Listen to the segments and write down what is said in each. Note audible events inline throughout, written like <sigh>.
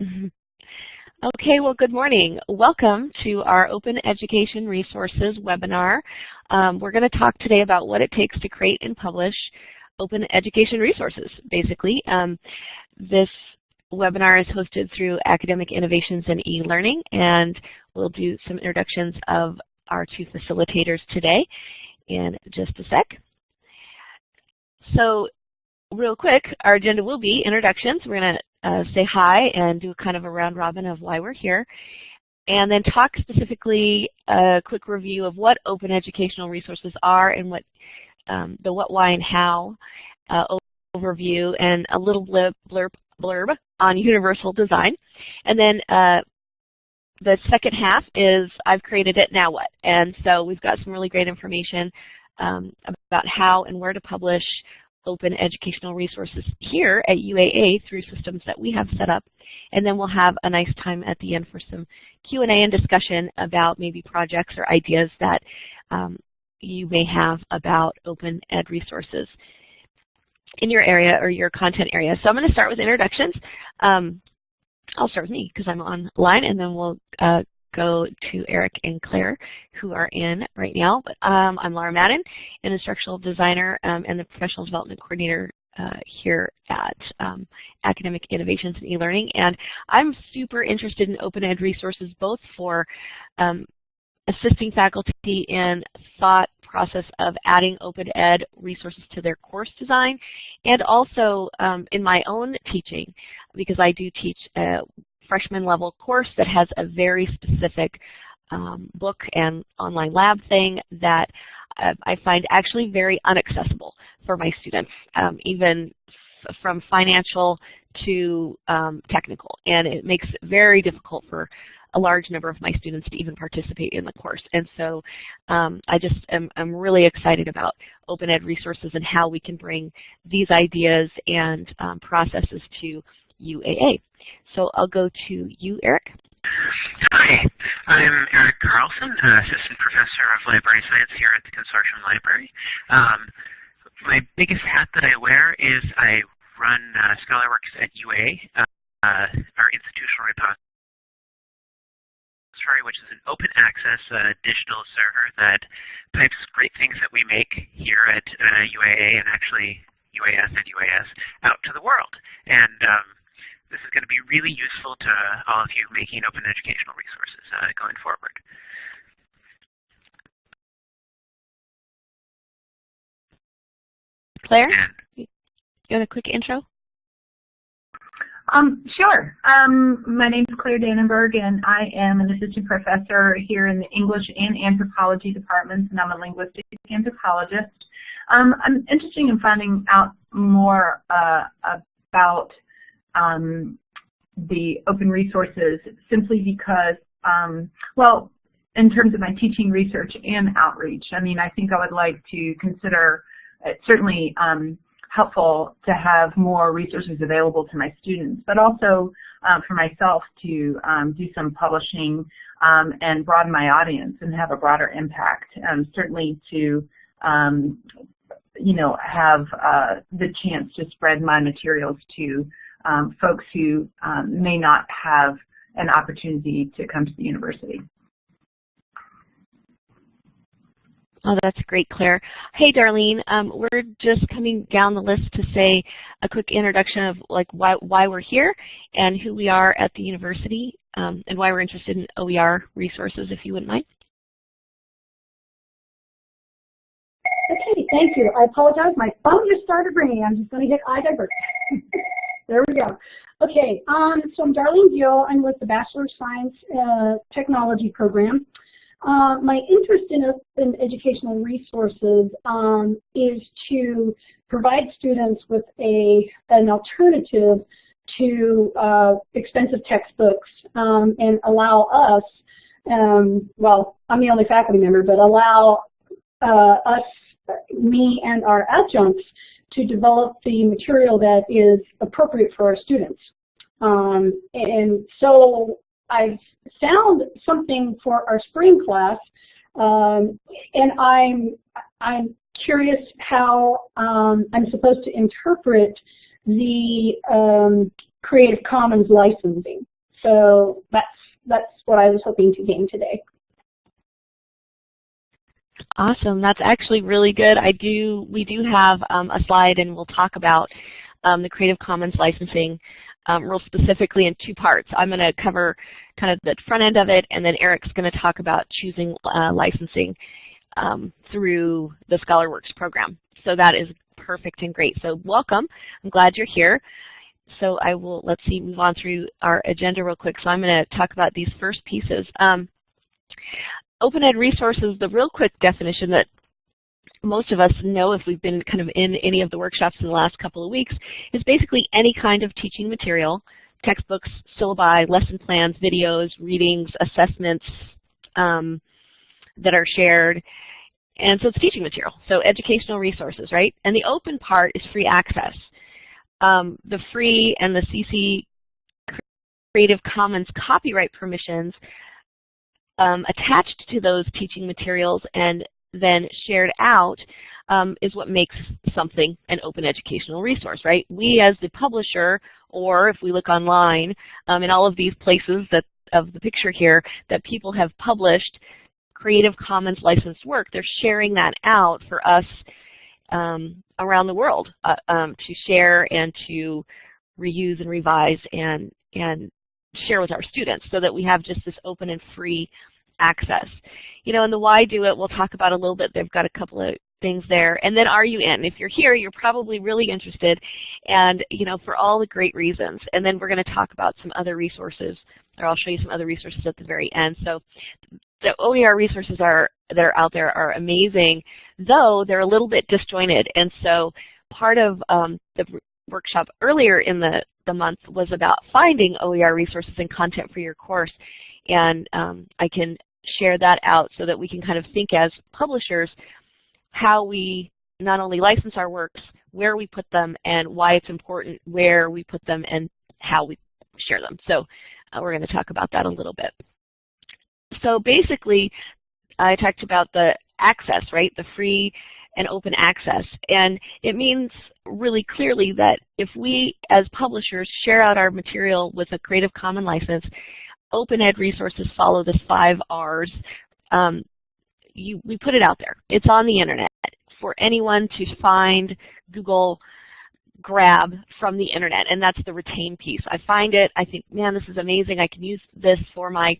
<laughs> Okay, well good morning. Welcome to our Open Education Resources webinar. Um, we're going to talk today about what it takes to create and publish open education resources, basically. Um, this webinar is hosted through Academic Innovations and eLearning, and we'll do some introductions of our two facilitators today in just a sec. So real quick, our agenda will be introductions. We're going to uh, say hi and do kind of a round robin of why we're here. And then talk specifically a quick review of what open educational resources are and what um, the what, why, and how uh, overview and a little blurb, blurb, blurb on universal design. And then uh, the second half is I've created it, now what? And so we've got some really great information um, about how and where to publish open educational resources here at UAA through systems that we have set up. And then we'll have a nice time at the end for some Q&A and discussion about maybe projects or ideas that um, you may have about open ed resources in your area or your content area. So I'm going to start with introductions. Um, I'll start with me because I'm online, and then we'll uh, go to Eric and Claire, who are in right now. But um, I'm Laura Madden, an instructional designer um, and the professional development coordinator uh, here at um, Academic Innovations and eLearning. And I'm super interested in open ed resources both for um, assisting faculty in thought process of adding open ed resources to their course design and also um, in my own teaching because I do teach uh, freshman level course that has a very specific um, book and online lab thing that uh, I find actually very inaccessible for my students, um, even from financial to um, technical. And it makes it very difficult for a large number of my students to even participate in the course. And so um, I just am I'm really excited about open ed resources and how we can bring these ideas and um, processes to UAA. So I'll go to you, Eric. Hi, I'm Eric Carlson, Assistant Professor of Library Science here at the Consortium Library. Um, my biggest hat that I wear is I run uh, ScholarWorks at UA, uh, our institutional repository which is an open access uh, digital server that pipes great things that we make here at uh, UAA and actually UAS and UAS out to the world. And um, this is going to be really useful to all of you making open educational resources uh, going forward. Claire, you want a quick intro? Um, sure. Um, my name is Claire Dannenberg, and I am an assistant professor here in the English and anthropology departments, and I'm a linguistic anthropologist. Um, I'm interested in finding out more uh, about um, the open resources simply because, um, well, in terms of my teaching, research, and outreach, I mean, I think I would like to consider uh, certainly um, helpful to have more resources available to my students, but also uh, for myself to um, do some publishing um, and broaden my audience and have a broader impact. Um, certainly to um, you know, have uh, the chance to spread my materials to um, folks who um, may not have an opportunity to come to the university. Oh, that's great, Claire. Hey, Darlene, um, we're just coming down the list to say a quick introduction of like why, why we're here and who we are at the university um, and why we're interested in OER resources, if you wouldn't mind. Thank you. I apologize. My phone just started ringing. I'm just going to hit iDivert. <laughs> There we go. Okay, um, so I'm Darlene Gill. I'm with the Bachelor of Science uh, Technology program. Uh, my interest in, in educational resources um, is to provide students with a an alternative to uh, expensive textbooks um, and allow us, um, well, I'm the only faculty member, but allow uh, us, me and our adjuncts to develop the material that is appropriate for our students. Um, and so I've found something for our spring class, um, and I'm I'm curious how um, I'm supposed to interpret the um, Creative Commons licensing. So that's, that's what I was hoping to gain today. Awesome. That's actually really good. I do. We do have um, a slide, and we'll talk about um, the Creative Commons licensing um, real specifically in two parts. I'm going to cover kind of the front end of it, and then Eric's going to talk about choosing uh, licensing um, through the ScholarWorks program. So that is perfect and great. So welcome. I'm glad you're here. So I will, let's see, move on through our agenda real quick. So I'm going to talk about these first pieces. Um, Open Ed resources, the real quick definition that most of us know if we've been kind of in any of the workshops in the last couple of weeks, is basically any kind of teaching material, textbooks, syllabi, lesson plans, videos, readings, assessments um, that are shared. And so it's teaching material, so educational resources, right? And the open part is free access. Um, the free and the CC Creative Commons copyright permissions um, attached to those teaching materials and then shared out um, is what makes something an open educational resource, right? We as the publisher, or if we look online, um, in all of these places that of the picture here that people have published Creative Commons licensed work, they're sharing that out for us um, around the world uh, um, to share and to reuse and revise and, and share with our students so that we have just this open and free access. You know, and the why do it, we'll talk about a little bit. They've got a couple of things there. And then are you in? If you're here, you're probably really interested and, you know, for all the great reasons. And then we're going to talk about some other resources, or I'll show you some other resources at the very end. So the OER resources are that are out there are amazing, though they're a little bit disjointed. And so part of um, the workshop earlier in the, the month was about finding OER resources and content for your course. And um, I can share that out so that we can kind of think as publishers how we not only license our works, where we put them, and why it's important where we put them and how we share them. So uh, we're going to talk about that a little bit. So basically, I talked about the access, right, the free and open access. And it means really clearly that if we, as publishers, share out our material with a Creative Commons license, open ed resources follow the five R's. Um, you, we put it out there. It's on the internet for anyone to find, Google, grab from the internet, and that's the retain piece. I find it, I think, man, this is amazing. I can use this for my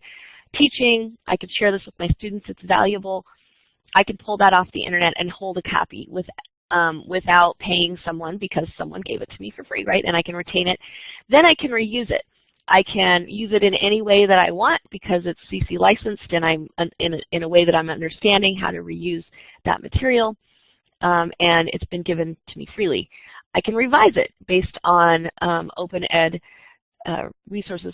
teaching. I can share this with my students. It's valuable. I can pull that off the internet and hold a copy with, um, without paying someone because someone gave it to me for free, right? And I can retain it. Then I can reuse it. I can use it in any way that I want because it's CC licensed and I'm in a, in a way that I'm understanding how to reuse that material um, and it's been given to me freely. I can revise it based on um, open ed uh, resources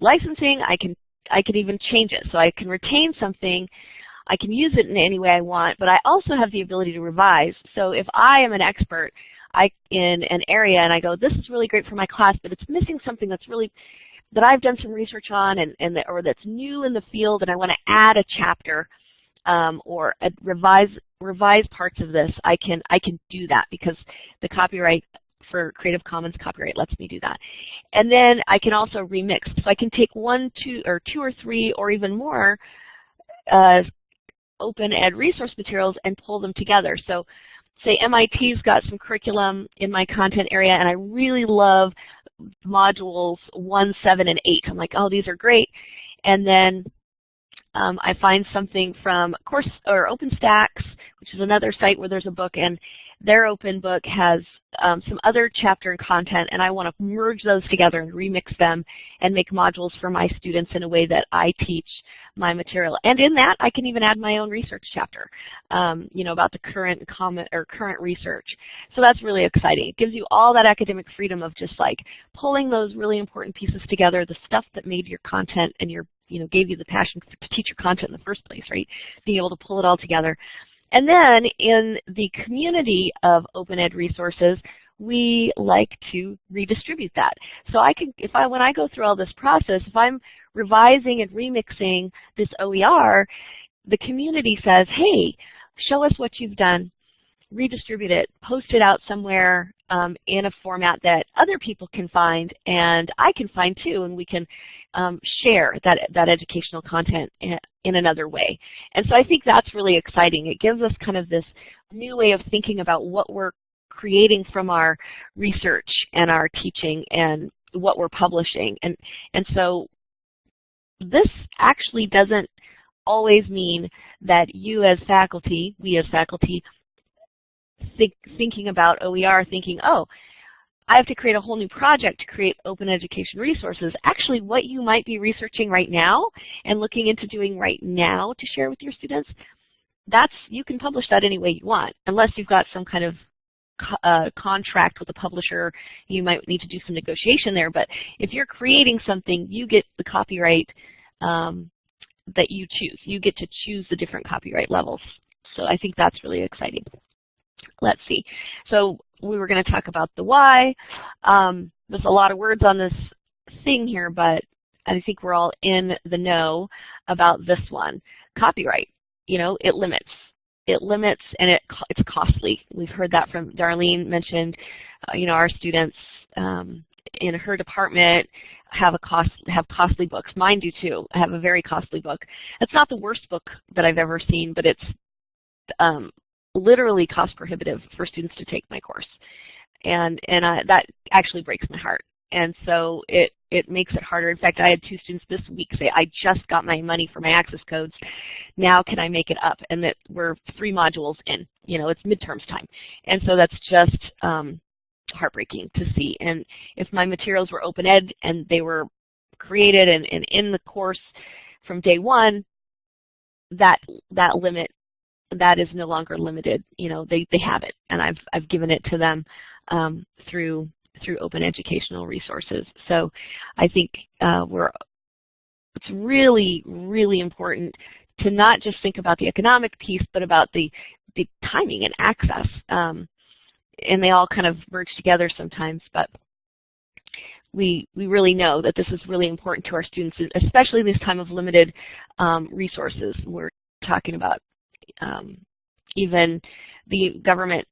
licensing. I can I can even change it. So I can retain something, I can use it in any way I want, but I also have the ability to revise. So if I am an expert I, in an area and I go, this is really great for my class, but it's missing something that's really that I've done some research on and, and the, or that's new in the field and I want to add a chapter um, or a revise revise parts of this, I can I can do that because the copyright for Creative Commons copyright lets me do that. And then I can also remix. So I can take one, two, or two or three, or even more uh, open ed resource materials and pull them together. So say MIT's got some curriculum in my content area and I really love modules 1, 7, and 8. I'm like, oh, these are great. And then um, I find something from Course or OpenStax, which is another site where there's a book, and their open book has um, some other chapter and content, and I want to merge those together and remix them and make modules for my students in a way that I teach my material. And in that, I can even add my own research chapter, um, you know, about the current comment or current research. So that's really exciting. It gives you all that academic freedom of just like pulling those really important pieces together, the stuff that made your content and your you know, gave you the passion to teach your content in the first place, right? Being able to pull it all together. And then in the community of open ed resources, we like to redistribute that. So I can, if I, when I go through all this process, if I'm revising and remixing this OER, the community says, hey, show us what you've done. Redistribute it, post it out somewhere um, in a format that other people can find and I can find too, and we can um, share that, that educational content in, another way. And so I think that's really exciting. It gives us kind of this new way of thinking about what we're creating from our research and our teaching and what we're publishing. And, and so this actually doesn't always mean that you as faculty, we as faculty, think, thinking about OER, thinking, oh, I have to create a whole new project to create open education resources. Actually, what you might be researching right now and looking into doing right now to share with your students, that's you can publish that any way you want, unless you've got some kind of uh, contract with a publisher, you might need to do some negotiation there. But if you're creating something, you get the copyright um, that you choose. You get to choose the different copyright levels. So I think that's really exciting. Let's see. So we were going to talk about the why. Um, there's a lot of words on this thing here, but I think we're all in the know about this one. Copyright, you know, it limits. It limits and it, it's costly. We've heard that from Darlene mentioned, uh, you know, our students um, in her department have a cost have costly books. Mine do too. I have a very costly book. It's not the worst book that I've ever seen, but it's um, literally cost prohibitive for students to take my course, and and I, that actually breaks my heart. And so it it makes it harder. In fact, I had two students this week say, "I just got my money for my access codes. Now can I make it up?" And that we're three modules in. You know, it's midterms time, and so that's just um, heartbreaking to see. And if my materials were open ed and they were created and, and in the course from day one, that that limit that is no longer limited. You know, they, they have it, and I've I've given it to them um, through through open educational resources. So I think uh, we're it's really really important to not just think about the economic piece, but about the the timing and access. Um, and they all kind of merge together sometimes, but we, we really know that this is really important to our students, especially in this time of limited um, resources. We're talking about um, even the government,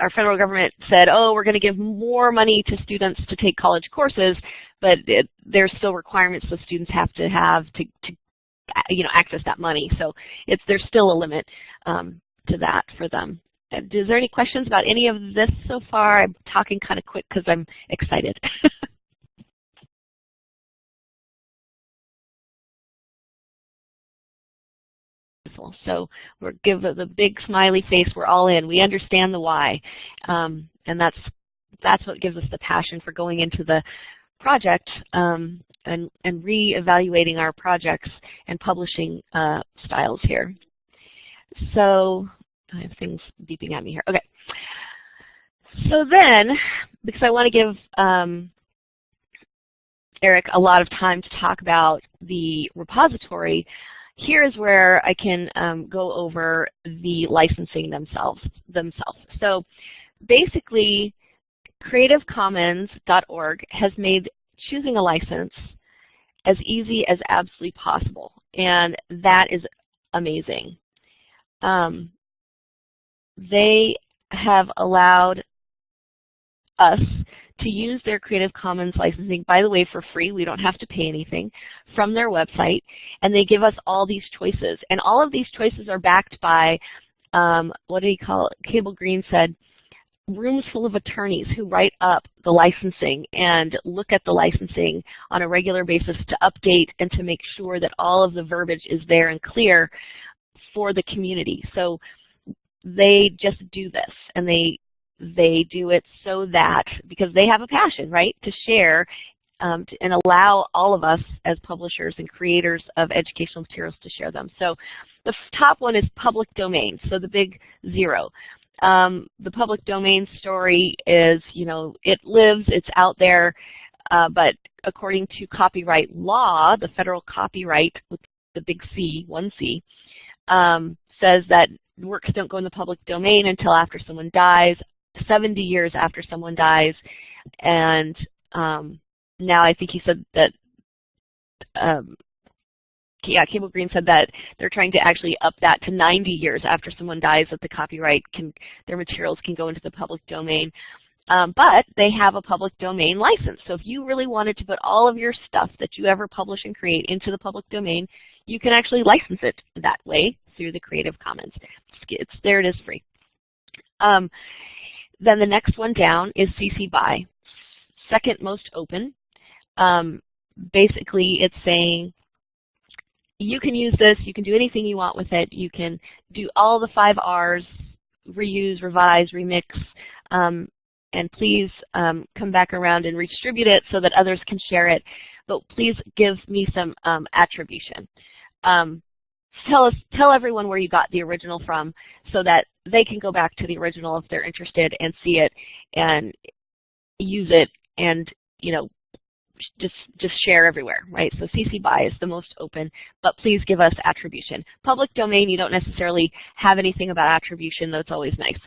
our federal government said, oh, we're going to give more money to students to take college courses, but it, there's still requirements that students have to have to, to you know, access that money. So it's, there's still a limit um, to that for them. Is there any questions about any of this so far? I'm talking kind of quick because I'm excited. <laughs> so we're give the big smiley face. We're all in. We understand the why, um, and that's that's what gives us the passion for going into the project um, and and re-evaluating our projects and publishing uh, styles here. So I have things beeping at me here. Okay. So then, because I want to give um, Eric a lot of time to talk about the repository, here is where I can um, go over the licensing themselves. themselves. So basically, CreativeCommons.org has made choosing a license as easy as absolutely possible, and that is amazing. Um, they have allowed us to use their Creative Commons licensing, by the way, for free. We don't have to pay anything from their website. And they give us all these choices. And all of these choices are backed by, um, what did he call it? Cable Green said, rooms full of attorneys who write up the licensing and look at the licensing on a regular basis to update and to make sure that all of the verbiage is there and clear for the community. So they just do this and they they do it so that because they have a passion right to share um, to, and allow all of us as publishers and creators of educational materials to share them. So the top one is public domain, so the big zero. Um, the public domain story is, you know, it lives, it's out there, uh, but according to copyright law, the federal copyright with the big C, one C, um, says that works don't go in the public domain until after someone dies, 70 years after someone dies, and um, now I think he said that um, yeah, Cable Green said that they're trying to actually up that to 90 years after someone dies that the copyright can, their materials can go into the public domain. Um, but they have a public domain license. So if you really wanted to put all of your stuff that you ever publish and create into the public domain, you can actually license it that way through the Creative Commons. It's, there it is free. Um, then the next one down is CC BY. Second most open. Um, basically, it's saying you can use this, you can do anything you want with it, you can do all the five R's, reuse, revise, remix, um, and please um, come back around and redistribute it so that others can share it. But please give me some um, attribution. Um, tell us, tell everyone where you got the original from, so that they can go back to the original if they're interested and see it and use it, and you know, just just share everywhere, right? So CC BY is the most open, but please give us attribution. Public domain, you don't necessarily have anything about attribution, though it's always nice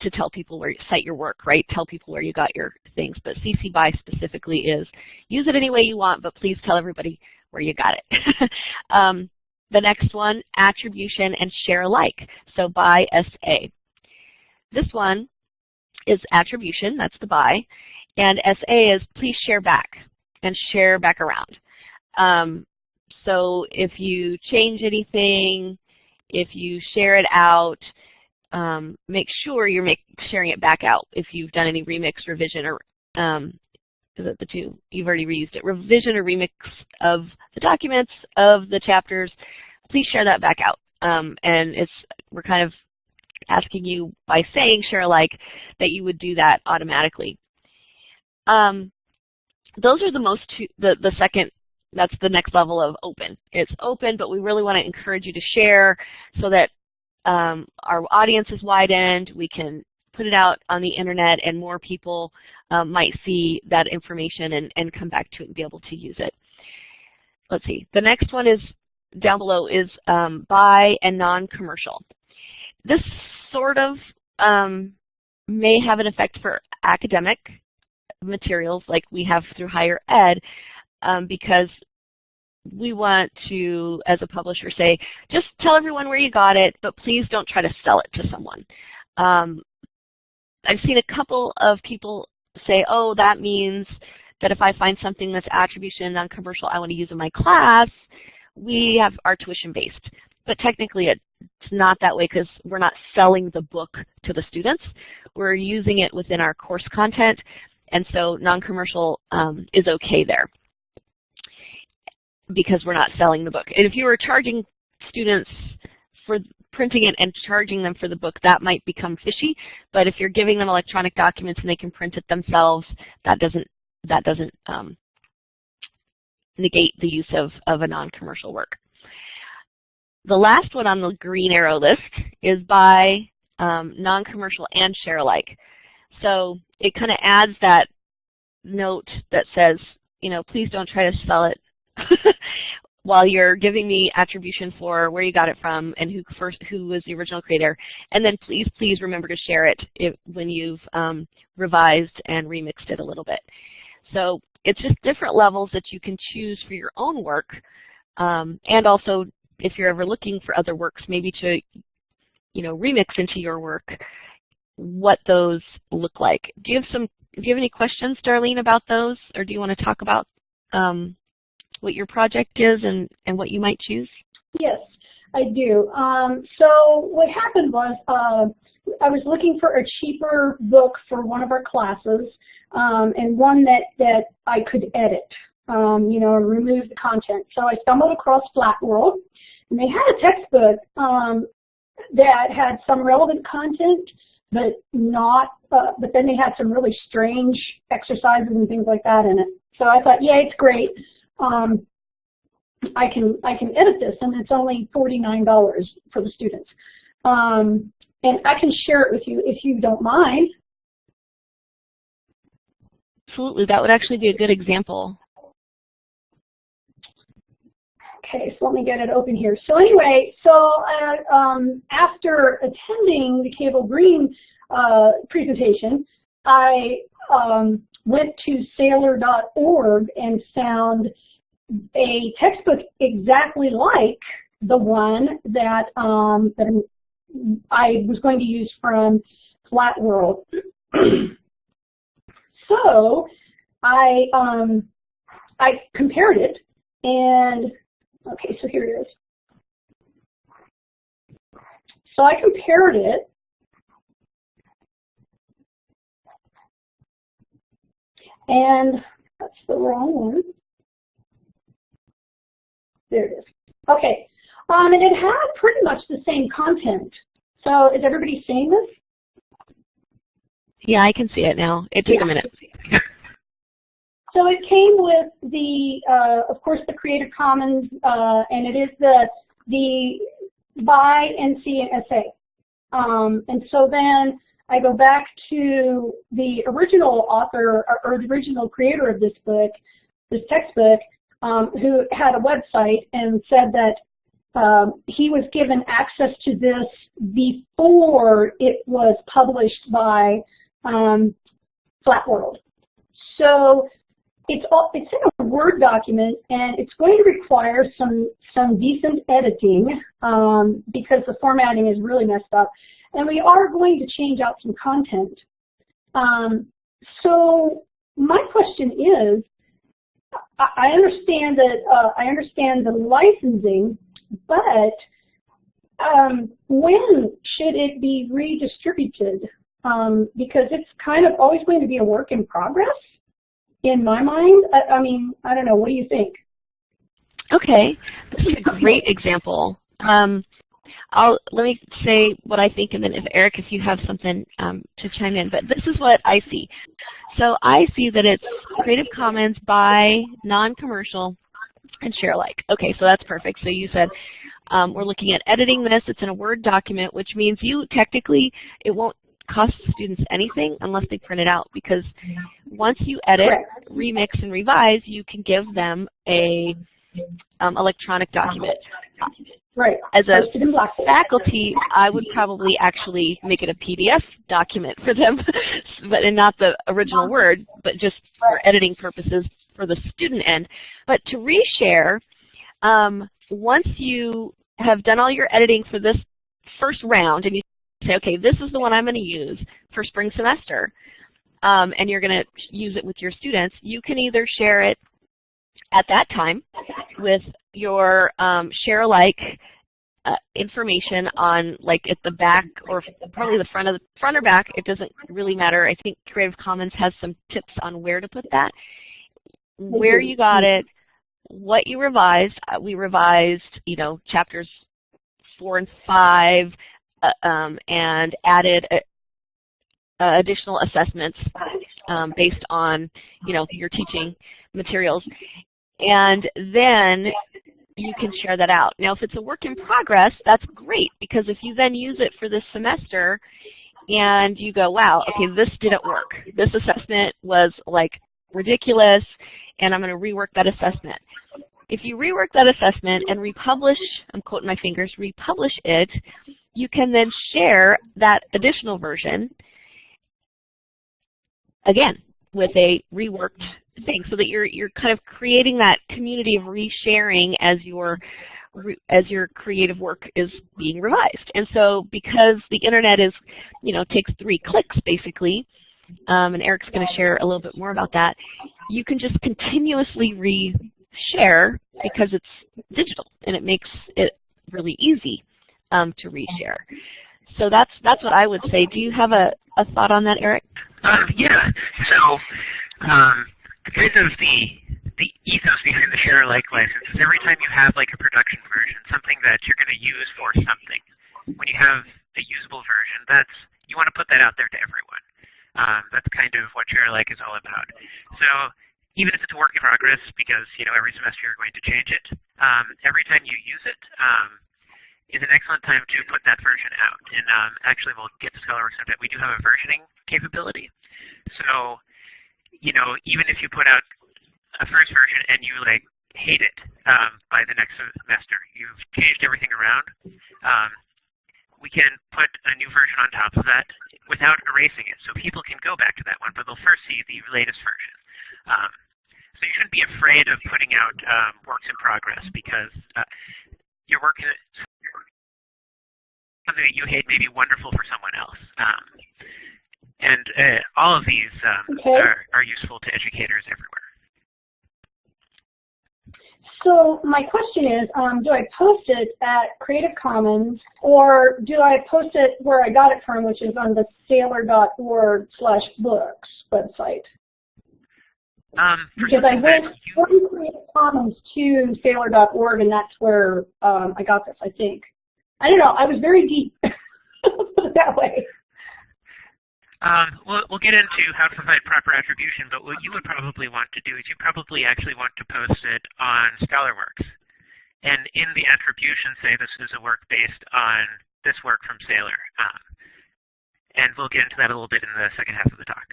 to tell people where you cite your work, right? Tell people where you got your things. But CC BY specifically is use it any way you want, but please tell everybody where you got it. <laughs> um, the next one, attribution and share alike. So by SA. This one is attribution, that's the by, and SA is please share back and share back around. Um, so if you change anything, if you share it out, um, make sure you're make, sharing it back out if you've done any remix, revision, or um, is it the two? You've already reused it. Revision or remix of the documents, of the chapters, please share that back out. Um, and it's we're kind of asking you by saying share alike that you would do that automatically. Um, those are the most two, the, the second, that's the next level of open. It's open, but we really want to encourage you to share so that um, our audience is widened, we can put it out on the internet and more people um, might see that information and, and come back to it and be able to use it. Let's see, the next one is down below is um, by and non-commercial. This sort of um, may have an effect for academic materials like we have through higher ed um, because we want to, as a publisher, say, just tell everyone where you got it, but please don't try to sell it to someone. Um, I've seen a couple of people say, oh, that means that if I find something that's attribution non-commercial I want to use in my class, we have our tuition-based. But technically it's not that way because we're not selling the book to the students. We're using it within our course content, and so non-commercial um, is okay there because we're not selling the book. And if you were charging students for printing it and charging them for the book, that might become fishy. But if you're giving them electronic documents and they can print it themselves, that doesn't that doesn't um, negate the use of, of a non-commercial work. The last one on the green arrow list is by um, non-commercial and share alike. So it kind of adds that note that says, you know, please don't try to sell it <laughs> while you're giving me attribution for where you got it from and who first who was the original creator. And then please, please remember to share it if, when you've um, revised and remixed it a little bit. So it's just different levels that you can choose for your own work. Um, and also, if you're ever looking for other works, maybe to you know, remix into your work, what those look like. Do you have some? Do you have any questions, Darlene, about those, or do you want to talk about um, what your project is and, and what you might choose? Yes, I do. Um, so what happened was uh, I was looking for a cheaper book for one of our classes um, and one that, that I could edit, um, you know, remove the content. So I stumbled across Flat World and they had a textbook um, that had some relevant content but not, uh, but then they had some really strange exercises and things like that in it. So I thought, yeah, it's great um, I can I can edit this, and it's only $49 for the students. Um, and I can share it with you if you don't mind. Absolutely, that would actually be a good example. Okay, so let me get it open here. So anyway, so uh, um, after attending the Cable Green uh, presentation, I um, went to saylor.org and found a textbook exactly like the one that, um, that I was going to use from Flat World. <clears throat> so I um, I compared it and okay, so here it is. So I compared it and that's the wrong one. There it is. Okay, um, and it had pretty much the same content. So is everybody seeing this? Yeah, I can see it now. It took yeah. a minute. <laughs> So it came with the, uh, of course, the Creative Commons, uh, and it is the the by NC and SA. Um, and so then I go back to the original author or, the original creator of this book, this textbook, um, who had a website and said that um, he was given access to this before it was published by um, Flat World. So it's all, it's in a Word document, and it's going to require some some decent editing um, because the formatting is really messed up, and we are going to change out some content. Um, so my question is, I understand that uh, I understand the licensing, but um, when should it be redistributed? Um, because it's kind of always going to be a work in progress in my mind. I, I mean, I don't know. What do you think? Okay, this is a great example. Um, I'll let me say what I think, and then if Eric, if you have something um, to chime in. But this is what I see. So I see that it's Creative Commons by non-commercial and share alike. Okay, so that's perfect. So you said um, we're looking at editing this. It's in a Word document, which means you technically it won't cost students anything unless they print it out because once you edit, remix, and revise, you can give them a um, electronic document. Right. As a faculty, I would probably actually make it a PDF document for them, <laughs> but and not the original Word, but just for editing purposes for the student end. But to reshare, um, once you have done all your editing for this first round and you say, okay, this is the one I'm going to use for spring semester, um, and you're going to use it with your students, you can either share it at that time with your um, share alike uh, information on like at the back or probably the front of the front or back. It doesn't really matter. I think Creative Commons has some tips on where to put that, where you got it, what you revised. Uh, we revised, you know, chapters four and five, um, and added a, uh, additional assessments um, based on, you know, your teaching materials. And then you can share that out. Now, if it's a work in progress, that's great because if you then use it for this semester and you go, wow, okay, this didn't work. This assessment was like ridiculous and I'm going to rework that assessment. If you rework that assessment and republish, I'm quoting my fingers, republish it, you can then share that additional version again with a reworked thing so that you're you're kind of creating that community of resharing as your as your creative work is being revised. And so because the internet is, you know, takes three clicks basically, um, and Eric's going to share a little bit more about that, you can just continuously reshare because it's digital and it makes it really easy um, to reshare. So that's that's what I would say. Do you have a, a thought on that, Eric? Uh, yeah. So um, kind of the the ethos behind the share alike license is every time you have like a production version, something that you're going to use for something, when you have a usable version, that's you want to put that out there to everyone. Um, that's kind of what share alike is all about. So even if it's a work in progress, because you know every semester you're going to change it, um, every time you use it um, is an excellent time to put that version out. And um, actually, we'll get to ScholarWorks in a bit. We do have a versioning capability. So you know, even if you put out a first version and you like hate it um, by the next semester, you've changed everything around, um, we can put a new version on top of that without erasing it. So people can go back to that one, but they'll first see the latest version. Um, So you shouldn't be afraid of putting out um, works in progress because uh, your work is something that you hate may be wonderful for someone else. Um, and uh, all of these um, okay. are, are useful to educators everywhere. So my question is, um, do I post it at Creative Commons or do I post it where I got it from, which is on the saylor.org slash books website? Um, because I went from Creative Commons to saylor.org and that's where um, I got this, I think. I don't know, I was very deep, put <laughs> it that way. Um, we'll, we'll get into how to provide proper attribution, but what you would probably want to do is you probably actually want to post it on ScholarWorks. And in the attribution, say this is a work based on this work from Saylor. Um, and we'll get into that a little bit in the second half of the talk.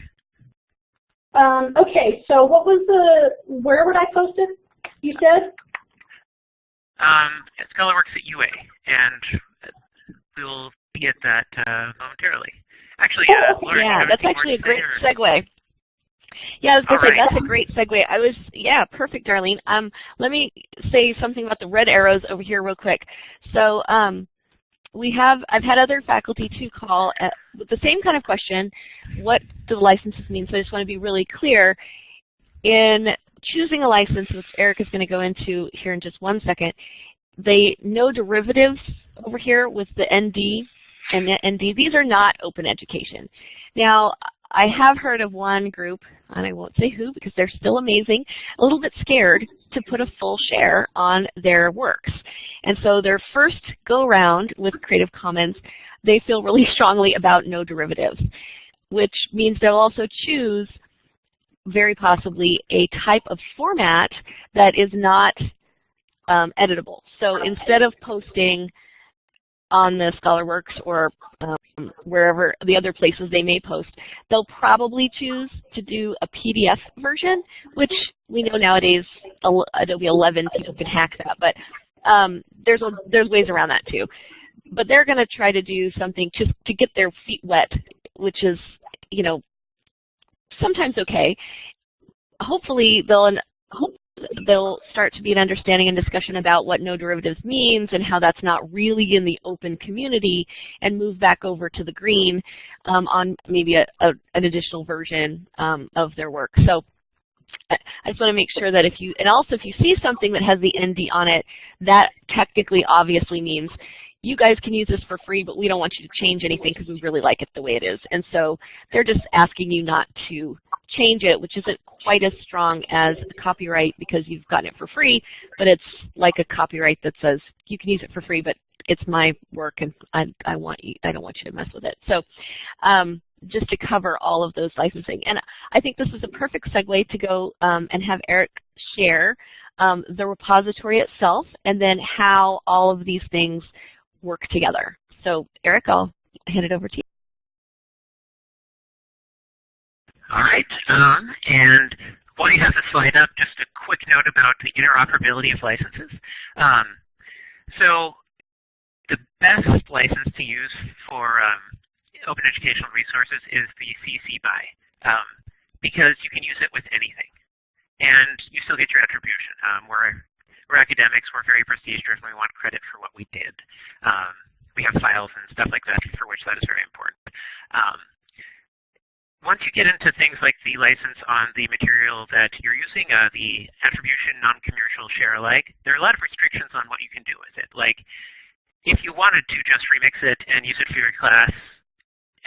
Um, okay, so what was the, where would I post it, you said? Um, at ScholarWorks at UA, and we'll get that uh, momentarily. Actually, uh, Oh, Laura, yeah, that's actually a great segue. Yeah, I was going to say, right. that's a great segue. I was, yeah, perfect, Darlene. Um, let me say something about the red arrows over here real quick. So um, we have, I've had other faculty too call at, with the same kind of question, what do the licenses mean? So I just want to be really clear. In choosing a license, which Eric is going to go into here in just one second, they no derivatives over here with the ND and the ND, these are not open education. Now, I have heard of one group, and I won't say who because they're still amazing, a little bit scared to put a full share on their works. And so their first go-round with Creative Commons, they feel really <laughs> strongly about no derivatives, which means they'll also choose very possibly a type of format that is not um, editable. So instead of posting on the ScholarWorks or um, wherever the other places they may post, they'll probably choose to do a PDF version, which we know nowadays Adobe 11 people can hack that, but um, there's a, there's ways around that too. But they're going to try to do something to to get their feet wet, which is you know sometimes okay. Hopefully they'll they'll start to be an understanding and discussion about what no derivatives means and how that's not really in the open community and move back over to the green um, on maybe a, a, an additional version um, of their work. So I just want to make sure that if you, and also if you see something that has the ND on it, that technically obviously means you guys can use this for free, but we don't want you to change anything because we really like it the way it is. And so they're just asking you not to change it, which isn't quite as strong as a copyright because you've gotten it for free, but it's like a copyright that says you can use it for free, but it's my work and I, I want you, I don't want you to mess with it. So um, just to cover all of those licensing. And I think this is a perfect segue to go um, and have Eric share um, the repository itself and then how all of these things work together. So Eric, I'll hand it over to you. All right, um, and while you have the slide up, just a quick note about the interoperability of licenses. Um, so the best license to use for um, open educational resources is the CC BY um, because you can use it with anything. And you still get your attribution. Um, we're, we're academics, we're very prestige driven, we want credit for what we did. Um, we have files and stuff like that for which that is very important. Um, once you get into things like the license on the material that you're using, uh, the attribution non-commercial share alike, there are a lot of restrictions on what you can do with it. Like, if you wanted to just remix it and use it for your class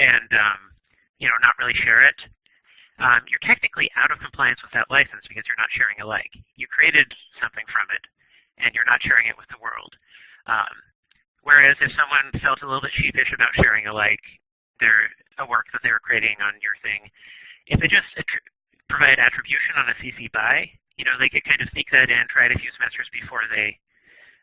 and, um, you know, not really share it, um, you're technically out of compliance with that license because you're not sharing alike. You created something from it, and you're not sharing it with the world. Um, whereas if someone felt a little bit sheepish about sharing alike, their a work that they were creating on your thing, if they just provide attribution on a CC BY, you know, they could kind of sneak that in, try it a few semesters before they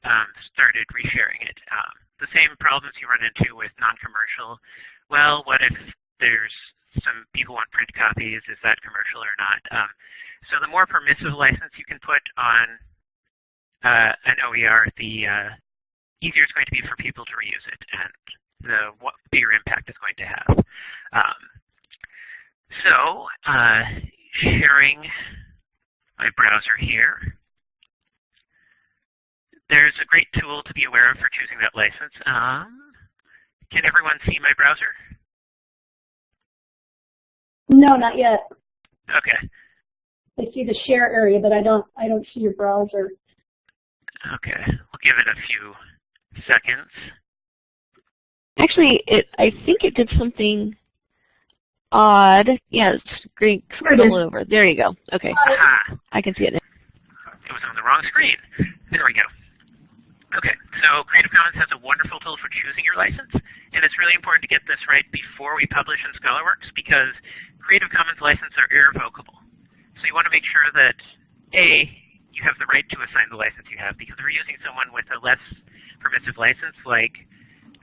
um, started resharing it. Um, the same problems you run into with non-commercial. Well, what if there's some people want print copies? Is that commercial or not? Um, so the more permissive license you can put on uh, an OER, the uh, easier it's going to be for people to reuse it and the what bigger impact it's going to have. Um, so uh, sharing my browser here. There's a great tool to be aware of for choosing that license. Um, can everyone see my browser? No, not yet. Okay. I see the share area, but I don't I don't see your browser. Okay, we'll give it a few seconds. Actually, it I think it did something odd. Yeah, screen scroll over. There you go. Okay, Aha, I can see it now. it was on the wrong screen. There we go. Okay, so Creative Commons has a wonderful tool for choosing your license, and it's really important to get this right before we publish in ScholarWorks because Creative Commons licenses are irrevocable. So you want to make sure that A, you have the right to assign the license you have because if you're using someone with a less permissive license like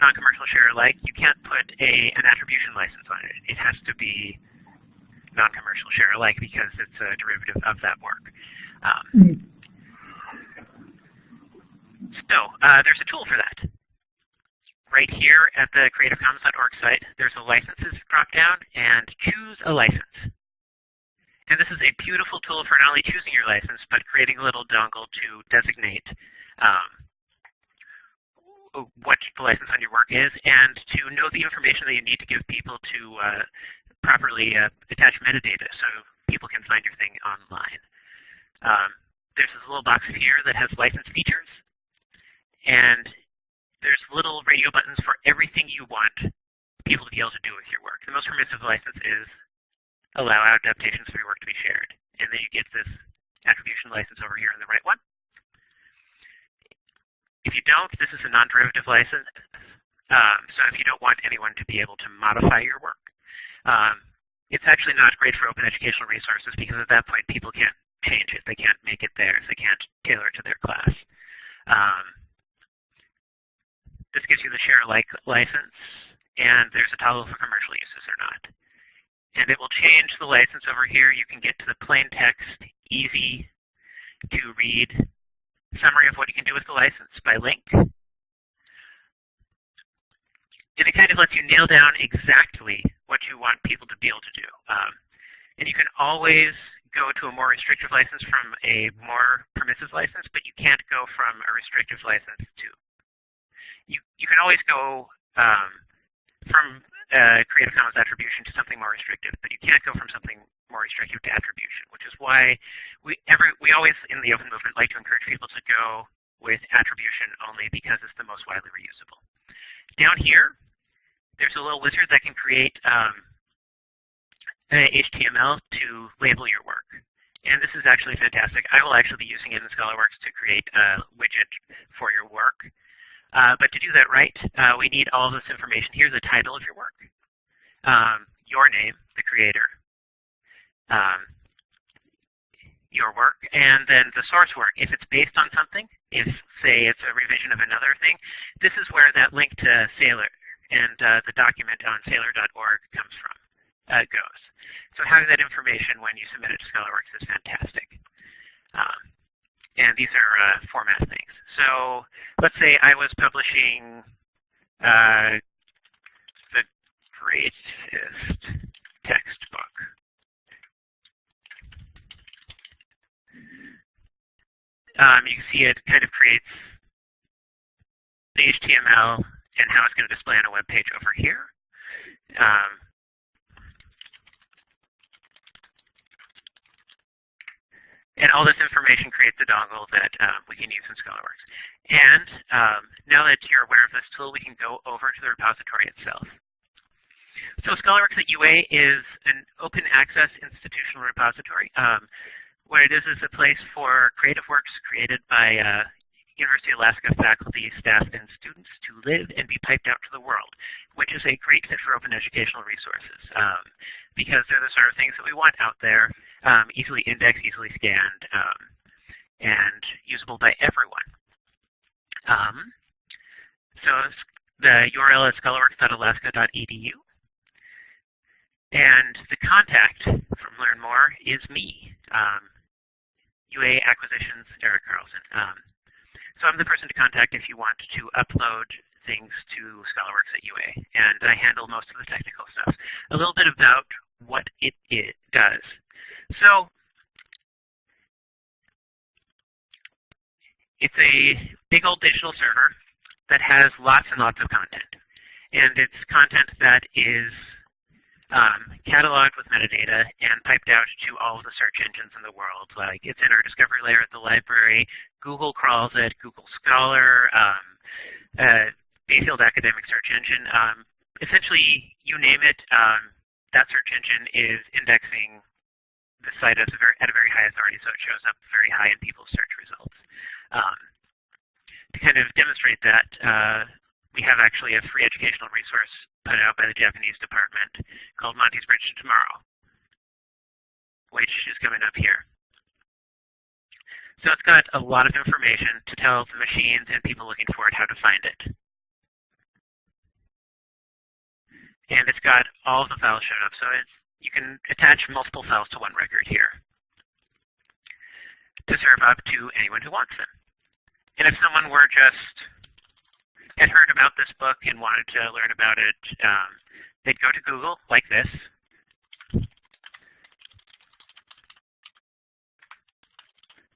non-commercial share alike, you can't put a, an attribution license on it. It has to be non-commercial share alike because it's a derivative of that work. Um, so uh, there's a tool for that. Right here at the creativecommons.org site, there's a licenses dropdown and choose a license. And this is a beautiful tool for not only choosing your license, but creating a little dongle to designate um, what the license on your work is and to know the information that you need to give people to uh, properly uh, attach metadata so people can find your thing online. Um, there's this little box here that has license features. And there's little radio buttons for everything you want people to be able to do with your work. The most permissive license is allow adaptations for your work to be shared. And then you get this attribution license over here in the right one. If you don't, this is a non-derivative license. Um, so if you don't want anyone to be able to modify your work, um, it's actually not great for open educational resources because at that point people can't change it. They can't make it theirs. They can't tailor it to their class. Um, this gives you the share alike license, and there's a toggle for commercial uses or not. And it will change the license over here. You can get to the plain text, easy to read summary of what you can do with the license by link. And it kind of lets you nail down exactly what you want people to be able to do. Um, and you can always go to a more restrictive license from a more permissive license, but you can't go from a restrictive license to you, you can always go um, from uh, Creative Commons attribution to something more restrictive, but you can't go from something more restrictive to attribution, which is why we every we always in the open movement like to encourage people to go with attribution only because it's the most widely reusable. Down here, there's a little wizard that can create um, HTML to label your work. And this is actually fantastic. I will actually be using it in ScholarWorks to create a widget for your work. Uh, but to do that right, uh, we need all this information. Here's the title of your work, um, your name, the creator, um, your work, and then the source work. If it's based on something, if, say, it's a revision of another thing, this is where that link to Saylor and uh, the document on saylor.org comes from, uh, goes. So having that information when you submit it to ScholarWorks is fantastic. Um, and these are uh, format things. So let's say I was publishing uh, the greatest textbook. Um, you can see it kind of creates the HTML and how it's going to display on a web page over here. Um, And all this information creates a dongle that um, we can use in ScholarWorks. And um, now that you're aware of this tool, we can go over to the repository itself. So ScholarWorks at UA is an open access institutional repository. Um, what it is is a place for creative works created by uh, University of Alaska faculty, staff, and students to live and be piped out to the world, which is a great fit for open educational resources um, because they're the sort of things that we want out there, um, easily indexed, easily scanned, um, and usable by everyone. Um, so the URL is scholarworks.alaska.edu. And the contact from Learn More is me, um, UA Acquisitions, Eric Carlson. Um, so I'm the person to contact if you want to upload things to ScholarWorks at UA, and I handle most of the technical stuff. A little bit about what it, it does. So it's a big old digital server that has lots and lots of content. And it's content that is um, cataloged with metadata and piped out to all of the search engines in the world. Like it's in our discovery layer at the library. Google crawls it, Google Scholar, um, uh, Bielefeld Academic Search Engine. Um, essentially, you name it, um, that search engine is indexing the site at a, very, at a very high authority, so it shows up very high in people's search results. Um, to kind of demonstrate that, uh, we have actually a free educational resource put out by the Japanese department called Monty's Bridge to Tomorrow, which is coming up here. So it's got a lot of information to tell the machines and people looking for it how to find it. And it's got all of the files shown up, so you can attach multiple files to one record here to serve up to anyone who wants them. And if someone were just had heard about this book and wanted to learn about it, um, they'd go to Google like this.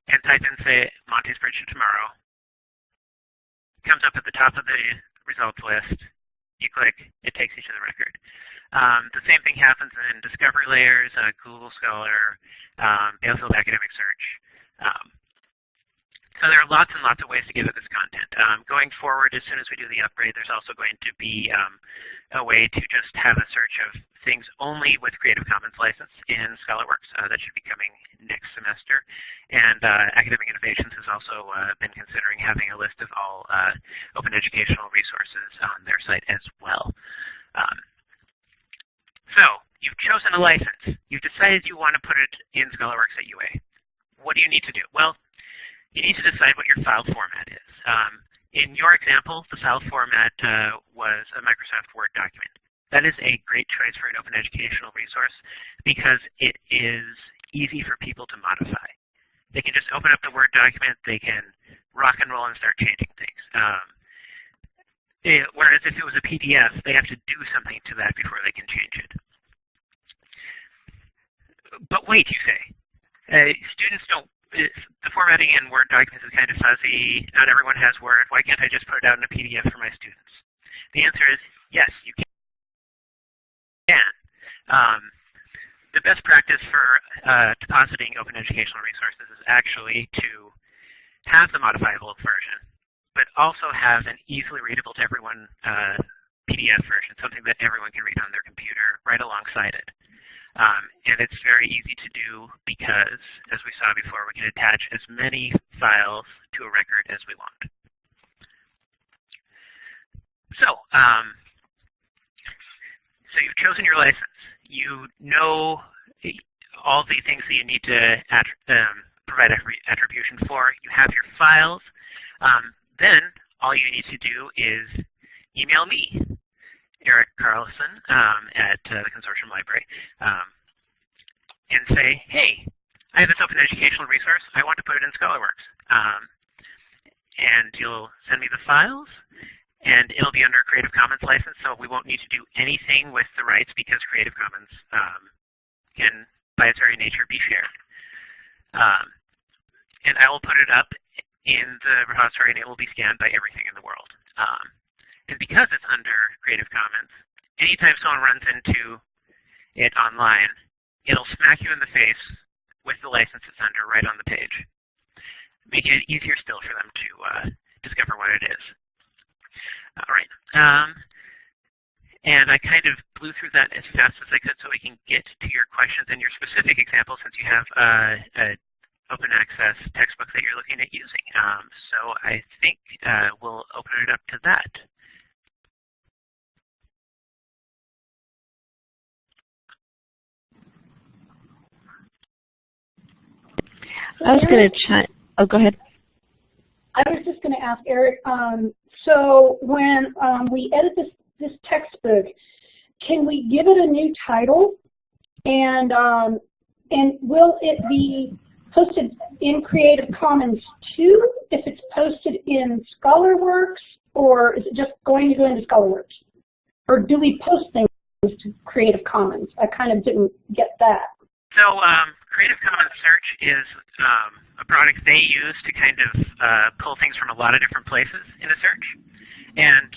And type in, say, Monty's Bridge to Tomorrow. Comes up at the top of the results list. You click, it takes you to the record. Um, the same thing happens in Discovery Layers, uh, Google Scholar, um, Academic Search. Um, so there are lots and lots of ways to get at this content. Um, going forward, as soon as we do the upgrade, there's also going to be um, a way to just have a search of things only with Creative Commons license in ScholarWorks. Uh, that should be coming next semester. And uh, Academic Innovations has also uh, been considering having a list of all uh, open educational resources on their site as well. Um, so you've chosen a license. You've decided you want to put it in ScholarWorks at UA. What do you need to do? Well, you need to decide what your file format is. Um, in your example, the file format uh, was a Microsoft Word document. That is a great choice for an open educational resource because it is easy for people to modify. They can just open up the Word document, they can rock and roll and start changing things. Um, it, whereas if it was a PDF, they have to do something to that before they can change it. But wait, you say. Uh, students don't the formatting in Word documents is kind of fuzzy. Not everyone has Word. Why can't I just put it out in a PDF for my students? The answer is yes, you can. Um, the best practice for uh, depositing open educational resources is actually to have the modifiable version, but also have an easily readable to everyone uh, PDF version, something that everyone can read on their computer right alongside it. Um, and it's very easy to do because, as we saw before, we can attach as many files to a record as we want. So, um, so you've chosen your license. You know all the things that you need to um, provide attribution for. You have your files. Um, then all you need to do is email me Eric Carlson um, at uh, the Consortium Library um, and say, hey, I have this open educational resource. I want to put it in ScholarWorks. Um, and you'll send me the files, and it'll be under a Creative Commons license, so we won't need to do anything with the rights because Creative Commons um, can, by its very nature, be shared. Um, and I will put it up in the repository, and it will be scanned by everything in the world. Um, and because it's under Creative Commons, anytime someone runs into it online, it'll smack you in the face with the license it's under right on the page. Making it easier still for them to uh, discover what it is. All right. Um, and I kind of blew through that as fast as I could so we can get to your questions and your specific example since you have uh, a open access textbook that you're looking at using. Um, so I think uh, we'll open it up to that. I was going to chime. Oh, go ahead. I was just going to ask Eric. Um, so when um, we edit this this textbook, can we give it a new title? And um, and will it be posted in Creative Commons too if it's posted in ScholarWorks, or is it just going to go into ScholarWorks? Or do we post things to Creative Commons? I kind of didn't get that. So um, Creative Commons search is um, a product they use to kind of uh, pull things from a lot of different places in a search. And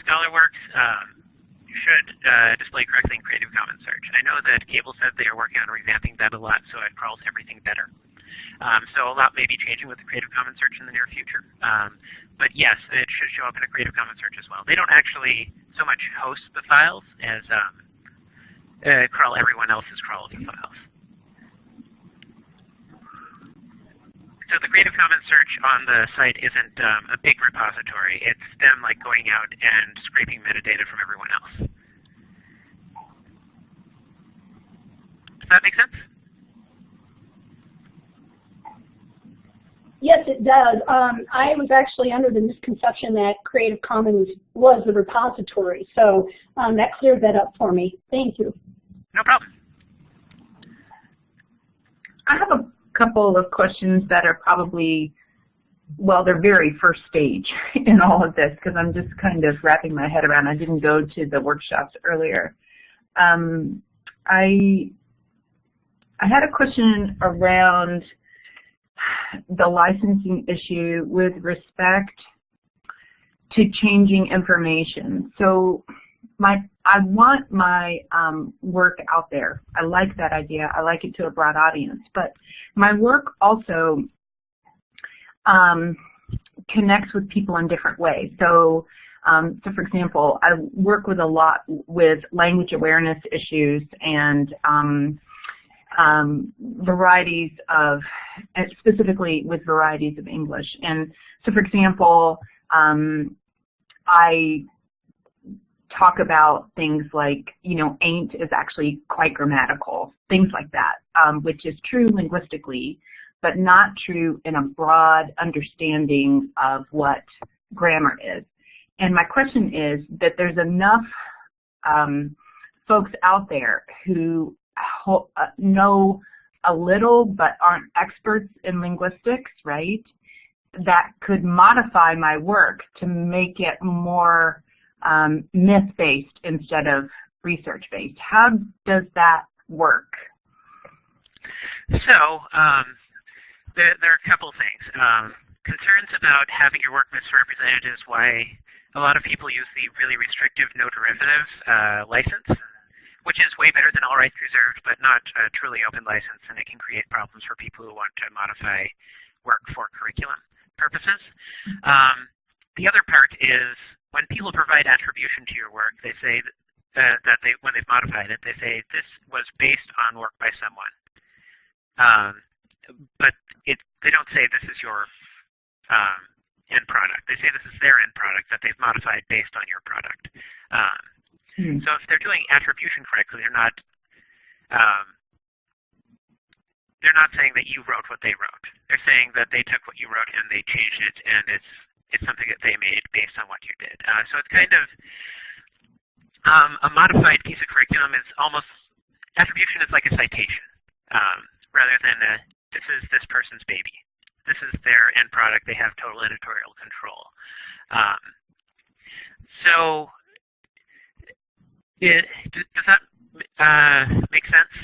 ScholarWorks um, should uh, display correctly in Creative Commons search. I know that Cable said they are working on revamping that a lot so it crawls everything better. Um, so a lot may be changing with the Creative Commons search in the near future. Um, but yes, it should show up in a Creative Commons search as well. They don't actually so much host the files as um, uh, crawl everyone else's crawl of the files. So the Creative Commons search on the site isn't um, a big repository. It's them like going out and scraping metadata from everyone else. Does that make sense? Yes, it does. Um, I was actually under the misconception that Creative Commons was the repository, so um, that cleared that up for me. Thank you. No problem. I have a couple of questions that are probably, well, they're very first stage <laughs> in all of this because I'm just kind of wrapping my head around. I didn't go to the workshops earlier. Um, I I had a question around the licensing issue with respect to changing information. So my I want my um, work out there. I like that idea. I like it to a broad audience. But my work also um, connects with people in different ways. So, um, so for example, I work with a lot with language awareness issues and um, um, varieties of, specifically with varieties of English. And so, for example, um, I talk about things like, you know, ain't is actually quite grammatical, things like that, um, which is true linguistically, but not true in a broad understanding of what grammar is. And my question is that there's enough um, folks out there who uh, know a little but aren't experts in linguistics, right, that could modify my work to make it more um, myth-based instead of research-based. How does that work? So um, there, there, are a couple things. Um, concerns about having your work misrepresented is why a lot of people use the really restrictive no derivatives uh, license, which is way better than all rights reserved, but not a truly open license, and it can create problems for people who want to modify work for curriculum purposes. Mm-hmm. Um, the other part is when people provide attribution to your work, they say that, that they, when they've modified it, they say this was based on work by someone. Um, but it, they don't say this is your um, end product. They say this is their end product that they've modified based on your product. Um, hmm. So if they're doing attribution correctly, they're not um, they're not saying that you wrote what they wrote. They're saying that they took what you wrote and they changed it, and it's it's something that they made based on what you did. Uh, so it's kind of um, a modified piece of curriculum is almost, attribution is like a citation um, rather than a, this is this person's baby. This is their end product. They have total editorial control. Um, so it, does that uh, make sense?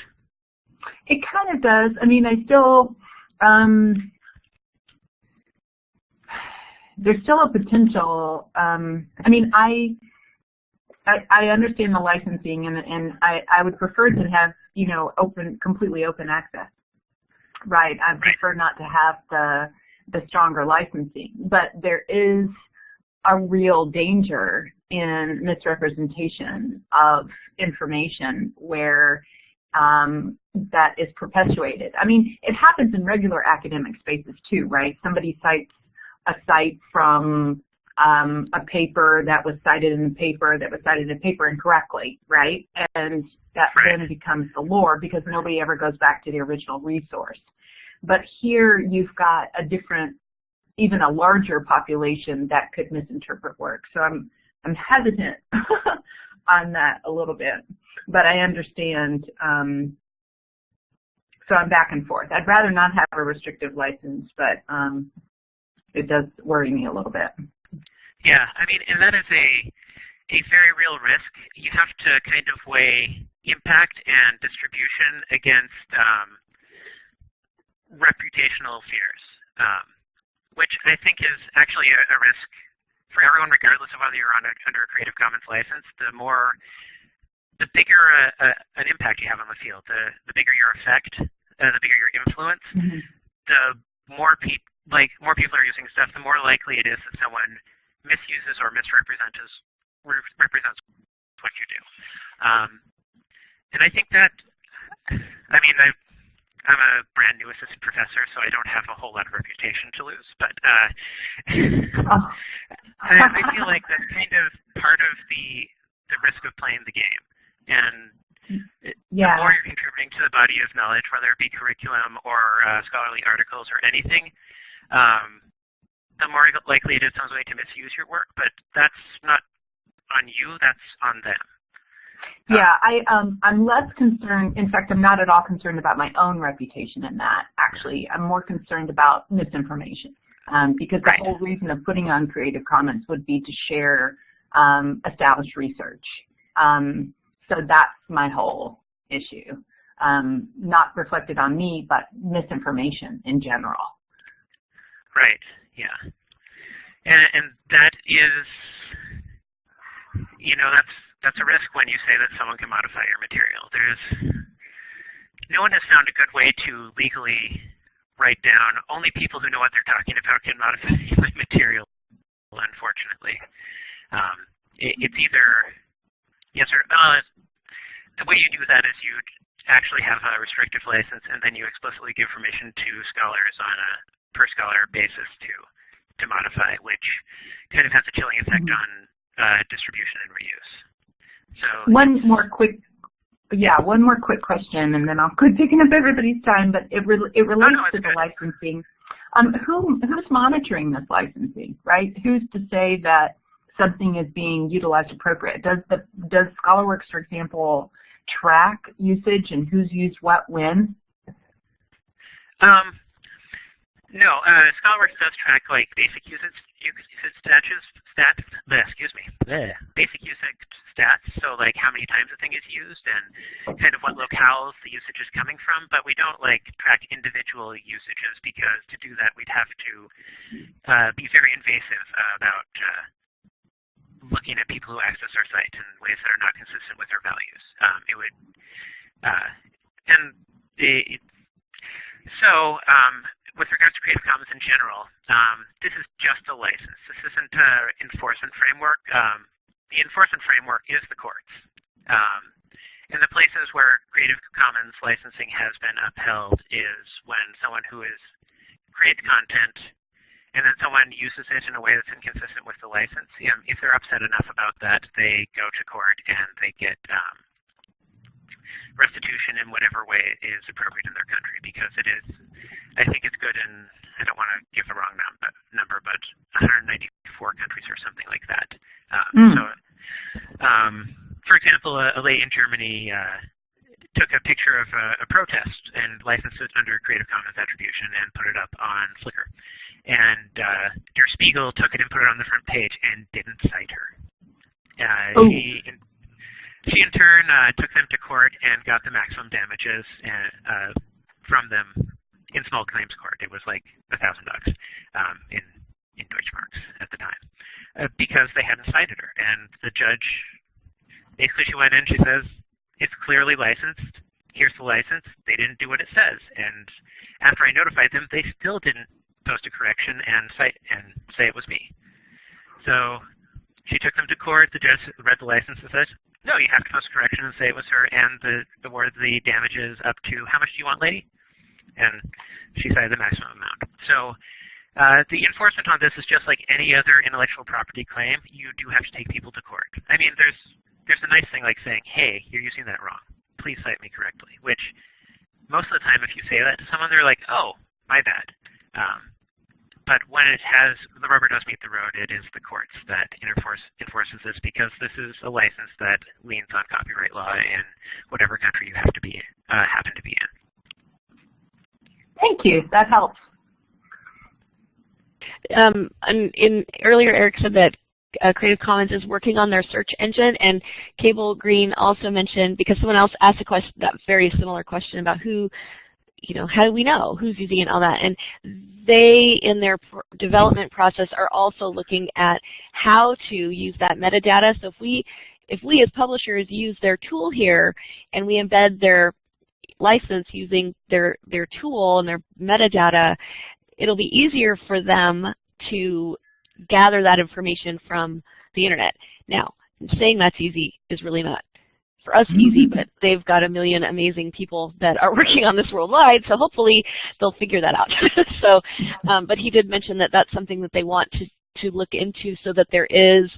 It kind of does. I mean, I still, um, there's still a potential. Um, I mean, I, I, I understand the licensing, and and I I would prefer to have you know open completely open access. Right. I prefer not to have the the stronger licensing, but there is a real danger in misrepresentation of information where um, that is perpetuated. I mean, it happens in regular academic spaces too, right? Somebody cites a cite from um, a paper that was cited in the paper that was cited in the paper incorrectly, right? And that then becomes the lore because nobody ever goes back to the original resource. But here you've got a different, even a larger population that could misinterpret work. So I'm I'm hesitant <laughs> on that a little bit, but I understand. Um, so I'm back and forth. I'd rather not have a restrictive license, but um, it does worry me a little bit. Yeah, I mean, and that is a a very real risk. You have to kind of weigh impact and distribution against um, reputational fears, um, which I think is actually a, a, risk for everyone, regardless of whether you're on a, under a Creative Commons license. The more, the bigger a, an impact you have on the field, the, the bigger your effect, uh, the bigger your influence, mm -hmm. the more people like more people are using stuff, the more likely it is that someone misuses or misrepresents represents what you do. Um, and I think that, I mean, i am a brand new assistant professor, so I don't have a whole lot of reputation to lose, but uh, oh. <laughs> I, I feel like that's kind of part of the the risk of playing the game. And yeah. the more you're contributing to the body of knowledge, whether it be curriculum or uh, scholarly articles or anything, um, the more likely it is going to misuse your work, but that's not on you, that's on them. Yeah, I, um, I'm less concerned, in fact, I'm not at all concerned about my own reputation in that, actually. I'm more concerned about misinformation. Um, because the right. whole reason of putting on Creative Commons would be to share um, established research. Um, so that's my whole issue. Um, not reflected on me, but misinformation in general. Right. Yeah. And, and that is, you know, that's that's a risk when you say that someone can modify your material. There's no one has found a good way to legally write down only people who know what they're talking about can modify <laughs> my material. Unfortunately, um, it, it's either yes or uh, the way you do that is you actually have a restrictive license and then you explicitly give permission to scholars on a per scholar basis to to modify, which kind of has a chilling effect mm -hmm. on uh, distribution and reuse. So one more quick, yeah, one more quick question, and then I'll quit taking up everybody's time. But it re it relates oh, no, to the licensing. Um, who who's monitoring this licensing, right? Who's to say that something is being utilized appropriate? Does the does ScholarWorks, for example, track usage and who's used what when? Um, no, uh, ScholarWorks does track like basic usage usage stats, stats bleh, excuse me, bleh, basic usage stats. So like how many times a thing is used and kind of what locales the usage is coming from. But we don't like track individual usages because to do that we'd have to uh, be very invasive about uh, looking at people who access our site in ways that are not consistent with our values. Um, it would, uh, and it, so um, with regards to Creative Commons in general, um, this is just a license. This isn't an enforcement framework. Um, the enforcement framework is the courts. Um, and the places where Creative Commons licensing has been upheld is when someone who is creates content and then someone uses it in a way that's inconsistent with the license. If they're upset enough about that, they go to court and they get um, restitution in whatever way is appropriate in their country because it is, I think it's good in, I don't want to give the wrong num number, but 194 countries or something like that. Um, mm. So, um, for example, a, a lady in Germany uh, took a picture of a, a, protest and licensed it under Creative Commons attribution and put it up on Flickr. And uh, Der Spiegel took it and put it on the front page and didn't cite her. Uh, oh. She she in turn uh, took them to court and got the maximum damages and, uh, from them in small claims court. It was like a thousand bucks um, in in Deutschmarks at the time uh, because they hadn't cited her. And the judge basically she went in. She says it's clearly licensed. Here's the license. They didn't do what it says. And after I notified them, they still didn't post a correction and cite and say it was me. So she took them to court. The judge read the license and said, no, you have to post a correction and say it was her and the, award the damages up to, how much do you want, lady? And she cited the maximum amount. So uh, the enforcement on this is just like any other intellectual property claim. You do have to take people to court. I mean, there's there's a nice thing like saying, hey, you're using that wrong. Please cite me correctly, which most of the time if you say that to someone, they're like, oh, my bad. Um, but when it has, the rubber does meet the road, it is the courts that enforce, enforces this because this is a license that leans on copyright law in whatever country you have to be, uh, happen to be in. Thank you. That helps. Um, in earlier, Eric said that uh, Creative Commons is working on their search engine, and Cable Green also mentioned because someone else asked a question, that very similar question about who you know, how do we know who's using it and all that? And they, in their development process, are also looking at how to use that metadata. So if we, if we as publishers use their tool here and we embed their license using their, their tool and their metadata, it'll be easier for them to gather that information from the internet. Now, saying that's easy is really not for us easy, mm-hmm. but they've got a million amazing people that are <laughs> working on this worldwide, so hopefully they'll figure that out. <laughs> so, um, but he did mention that that's something that they want to, to look into so that there is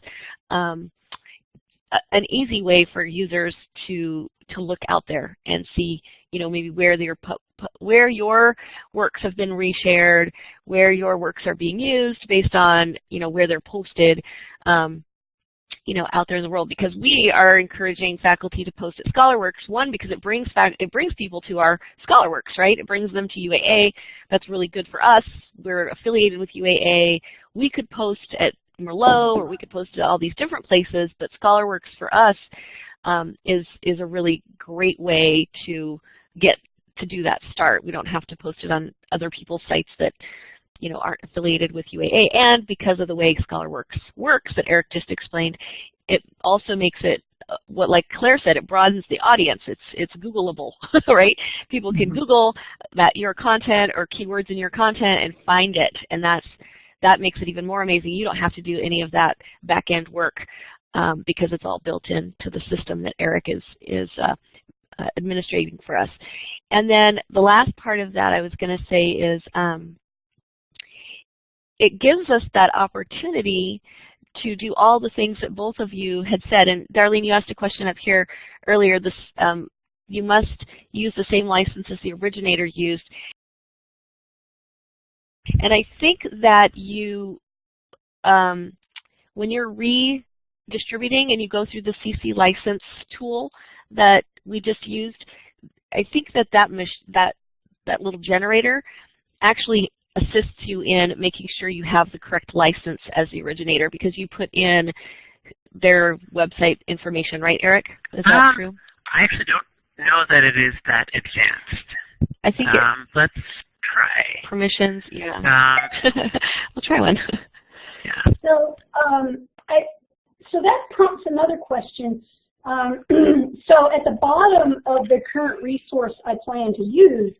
um, a, an easy way for users to to look out there and see, you know, maybe where their where your works have been reshared, where your works are being used based on, you know, where they're posted. Um, you know, out there in the world because we are encouraging faculty to post at ScholarWorks. One, because it brings it brings people to our ScholarWorks, right? It brings them to UAA. That's really good for us. We're affiliated with UAA. We could post at Merlot or we could post at all these different places, but ScholarWorks for us um, is is a really great way to get to do that start. We don't have to post it on other people's sites that you know, aren't affiliated with UAA. And because of the way ScholarWorks works that Eric just explained, it also makes it uh, what like Claire said, it broadens the audience. It's it's Googleable, <laughs> right? People can mm -hmm. Google that your content or keywords in your content and find it, and that's that makes it even more amazing. You don't have to do any of that back end work um, because it's all built into the system that Eric is is uh, uh, administrating for us. And then the last part of that I was going to say is um, it gives us that opportunity to do all the things that both of you had said. And Darlene, you asked a question up here earlier. This um, you must use the same license as the originator used. And I think that you, um, when you're redistributing and you go through the CC license tool that we just used, I think that that, that, that little generator actually assists you in making sure you have the correct license as the originator because you put in their website information, right, Eric? Is that um, true? I actually don't know that it is that advanced. I think um, let's try. Permissions, yeah. Um, <laughs> we'll try one. Yeah. So, um, I, so that prompts another question. Um, <clears throat> so at the bottom of the current resource I plan to use,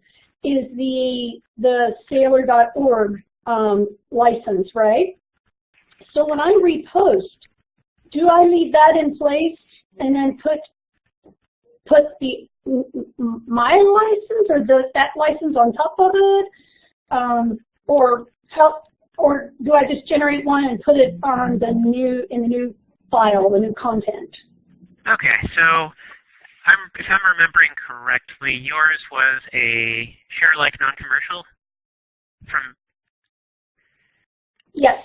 is the the Saylor.org um, license, right? So when I repost, do I leave that in place and then put put the my license or the that license on top of it, um, or how, or do I just generate one and put it on the new in the new file, the new content? Okay, so I'm, if I'm remembering correctly, yours was a share like non-commercial from. Yes.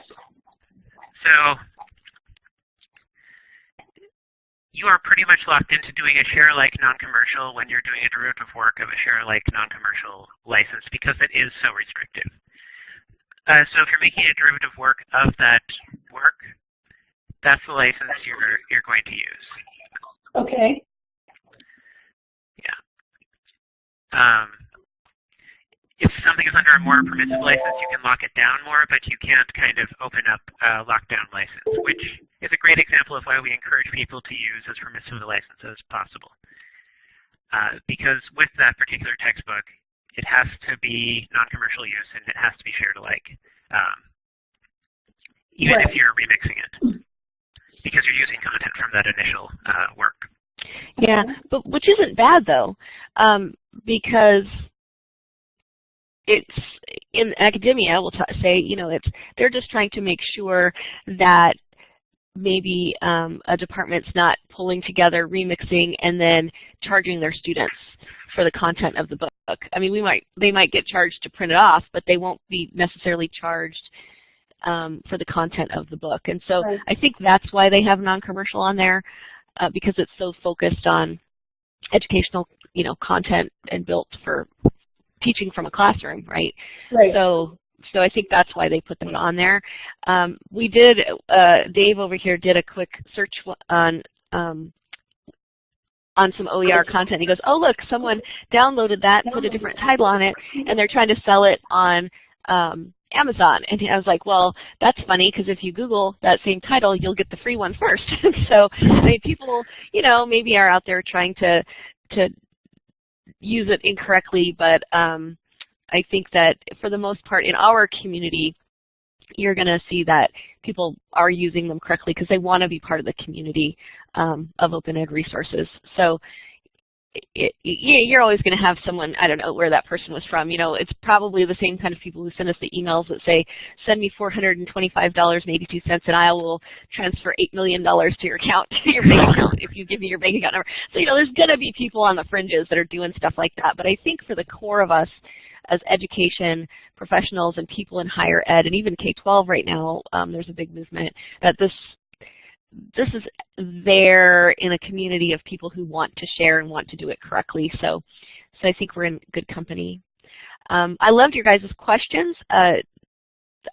So you are pretty much locked into doing a share like non-commercial when you're doing a derivative work of a share like non-commercial license because it is so restrictive. Uh, so if you're making a derivative work of that work, that's the license you're you're going to use. Okay. Um, if something is under a more permissive license, you can lock it down more, but you can't kind of open up a lockdown license, which is a great example of why we encourage people to use as permissive a license as possible. Uh, because with that particular textbook, it has to be non-commercial use and it has to be shared alike, um, even right. if you're remixing it, because you're using content from that initial uh, work. Yeah, but which isn't bad though. Um, because it's in academia, we'll say, you know, it's they're just trying to make sure that maybe um, a department's not pulling together, remixing, and then charging their students for the content of the book. I mean, we might they might get charged to print it off, but they won't be necessarily charged um, for the content of the book. And so right. I think that's why they have non-commercial on there uh, because it's so focused on educational you know, content and built for teaching from a classroom, right? Right. So so I think that's why they put that on there. Um, we did, uh, Dave over here did a quick search on um, on some OER content. He goes, oh look, someone downloaded that and put a different title on it, and they're trying to sell it on um, Amazon. And I was like, well, that's funny because if you Google that same title, you'll get the free one first. <laughs> so I mean, people, you know, maybe are out there trying to to use it incorrectly, but um, I think that for the most part in our community, you're going to see that people are using them correctly because they want to be part of the community um, of open ed resources. So it, you're always going to have someone, I don't know where that person was from, you know, it's probably the same kind of people who send us the emails that say, send me $425.82 and I will transfer $8 million to your account, <laughs> to your bank account if you give me your bank account number. So, you know, there's going to be people on the fringes that are doing stuff like that. But I think for the core of us as education professionals and people in higher ed and even K-12 right now, um, there's a big movement that this this is there in a community of people who want to share and want to do it correctly. So, so I think we're in good company. Um, I loved your guys' questions. Uh,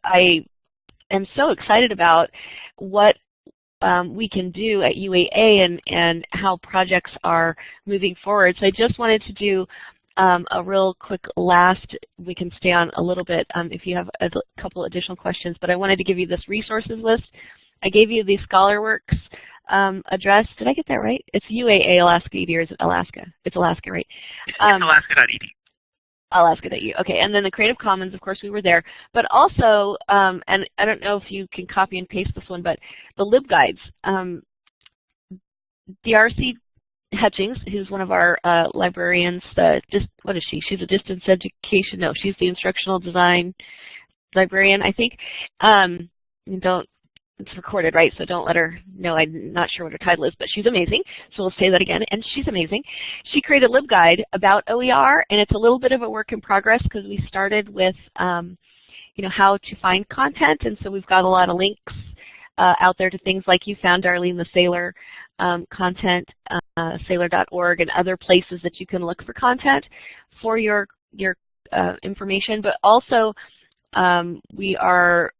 I am so excited about what um, we can do at UAA and, and how projects are moving forward. So I just wanted to do um, a real quick last, we can stay on a little bit um, if you have a couple additional questions, but I wanted to give you this resources list I gave you the ScholarWorks um, address. Did I get that right? It's UAA Alaska ED or is it Alaska? It's Alaska, right? Um, Alaska.edu. Alaska.edu. Okay, and then the Creative Commons, of course, we were there. But also, um, and I don't know if you can copy and paste this one, but the LibGuides. Um, DRC Hutchings, who's one of our uh, librarians, uh, just what is she? She's a distance education. No, she's the instructional design librarian, I think. Um, don't it's recorded, right? So don't let her know I'm not sure what her title is, but she's amazing. So we'll say that again, and she's amazing. She created a LibGuide about OER, and it's a little bit of a work in progress because we started with, um, you know, how to find content, and so we've got a lot of links uh, out there to things like you found, Darlene, the Saylor um, content, uh, Saylor.org, and other places that you can look for content for your your uh, information. But also, um, we are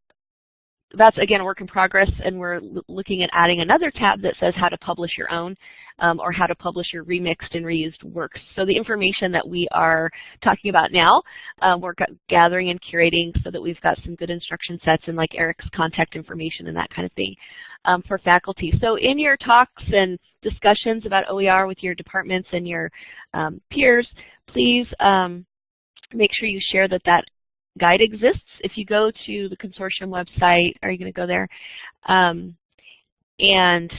that's again a work in progress and we're looking at adding another tab that says how to publish your own um, or how to publish your remixed and reused works. So the information that we are talking about now, um, we're gathering and curating so that we've got some good instruction sets and like Eric's contact information and that kind of thing um, for faculty. So in your talks and discussions about OER with your departments and your um, peers, please um, make sure you share that that guide exists. If you go to the consortium website, are you going to go there? Um, and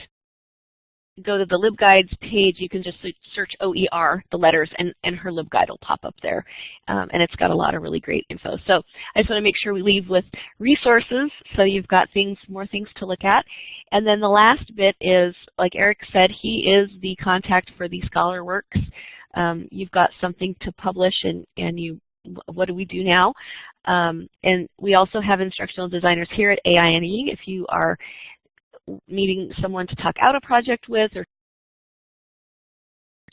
go to the LibGuides page, you can just search OER, the letters, and, and her LibGuide will pop up there. Um, and it's got a lot of really great info. So I just want to make sure we leave with resources so you've got things, more things to look at. And then the last bit is, like Eric said, he is the contact for the ScholarWorks. Um, you've got something to publish and, and you what do we do now? Um, and we also have instructional designers here at AINE if you are needing someone to talk out a project with or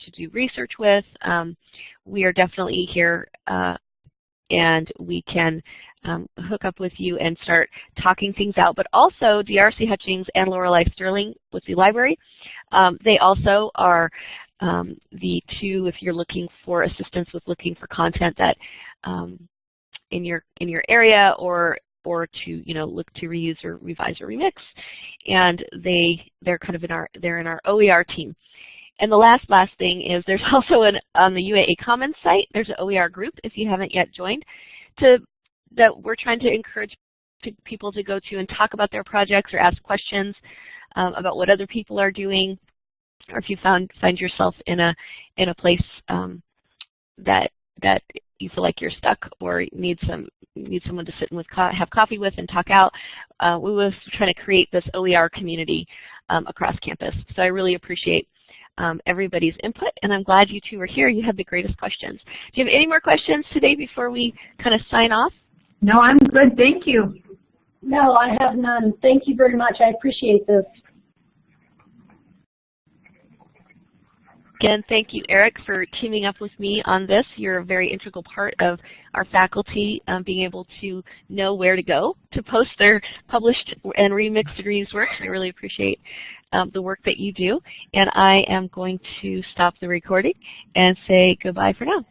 to do research with. Um, we are definitely here uh, and we can um, hook up with you and start talking things out. But also DRC Hutchings and Lorelei Sterling with the library, um, they also are um, the two if you're looking for assistance with looking for content that um, in your in your area or or to you know look to reuse or revise or remix. And they they're kind of in our they're in our OER team. And the last last thing is there's <laughs> also an on the UAA Commons site there's an OER group if you haven't yet joined to that we're trying to encourage people to go to and talk about their projects or ask questions um, about what other people are doing or if you found find yourself in a in a place um, that that you feel like you're stuck or need some need someone to sit and with co have coffee with and talk out, uh, we were trying to create this OER community um, across campus. So I really appreciate um, everybody's input, and I'm glad you two are here. You have the greatest questions. Do you have any more questions today before we kind of sign off? No, I'm good. Thank you. No, I have none. Thank you very much. I appreciate this. Again, thank you, Eric, for teaming up with me on this. You're a very integral part of our faculty um, being able to know where to go to post their published and remixed degrees work. I really appreciate um, the work that you do. And I am going to stop the recording and say goodbye for now.